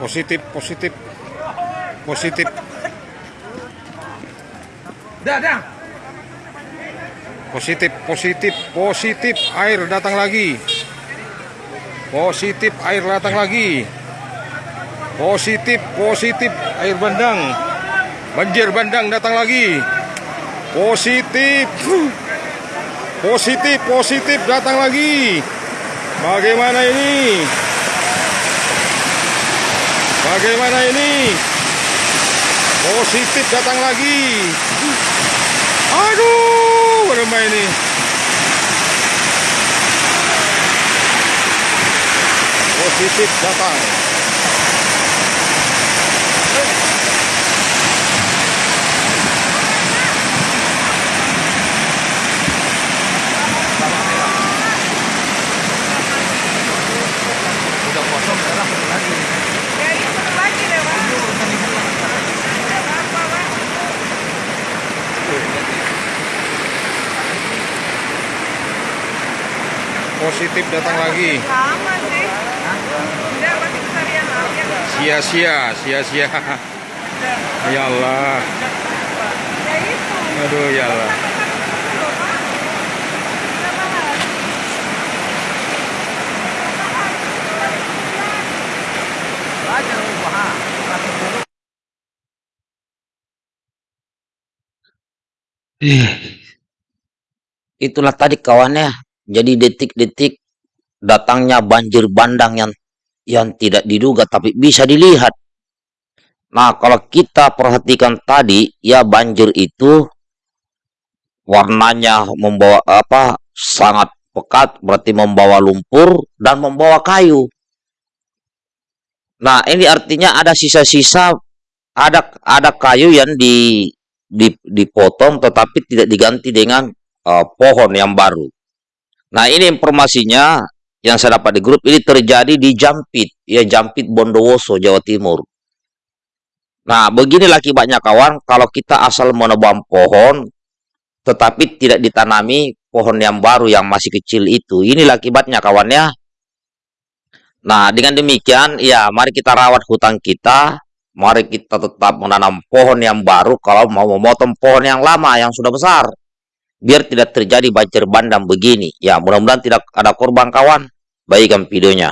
Positif, positif. Positif. Dah, dah. Positif, positif, positif. Air datang lagi. Positif, air datang lagi. Positif, positif, air bandang. Banjir bandang datang lagi. Positif. Positif, positif datang lagi. Bagaimana ini? Bagaimana ini? Positif datang lagi. Aduh, bermain ini. Positif datang. Positif datang lagi. Sama sih. Udah, pasti kesarian aja. Sia-sia, sia-sia. Ya Allah. Ya. Aduh, ya Allah. Itulah tadi kawannya. Jadi detik-detik datangnya banjir bandang yang yang tidak diduga tapi bisa dilihat. Nah, kalau kita perhatikan tadi, ya banjir itu warnanya membawa apa? sangat pekat, berarti membawa lumpur dan membawa kayu. Nah, ini artinya ada sisa-sisa ada ada kayu yang di, di dipotong tetapi tidak diganti dengan eh, pohon yang baru. Nah, ini informasinya yang saya dapat di grup ini terjadi di Jampit, ya Jampit Bondowoso, Jawa Timur. Nah, beginilah akibatnya kawan, kalau kita asal menebang pohon tetapi tidak ditanami pohon yang baru yang masih kecil itu. Inilah akibatnya kawannya. Nah, dengan demikian, ya mari kita rawat hutan kita, mari kita tetap menanam pohon yang baru kalau mau memotong pohon yang lama yang sudah besar biar tidak terjadi banjir bandang begini. Ya, mudah-mudahan tidak ada korban kawan. Baikkan videonya.